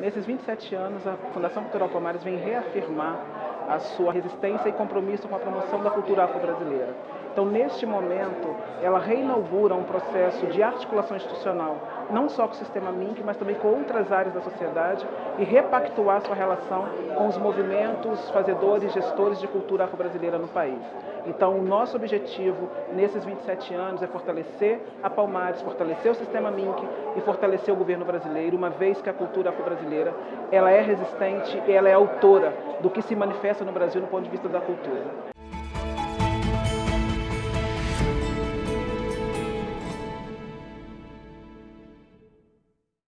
Nesses 27 anos, a Fundação Cultural Palmares vem reafirmar a sua resistência e compromisso com a promoção da cultura afro-brasileira. Então, neste momento, ela reinaugura um processo de articulação institucional, não só com o sistema MINC, mas também com outras áreas da sociedade e repactuar sua relação com os movimentos, fazedores, gestores de cultura afro-brasileira no país. Então, o nosso objetivo nesses 27 anos é fortalecer a Palmares, fortalecer o sistema MINC e fortalecer o governo brasileiro, uma vez que a cultura afro-brasileira ela é resistente, ela é autora do que se manifesta no Brasil no ponto de vista da cultura.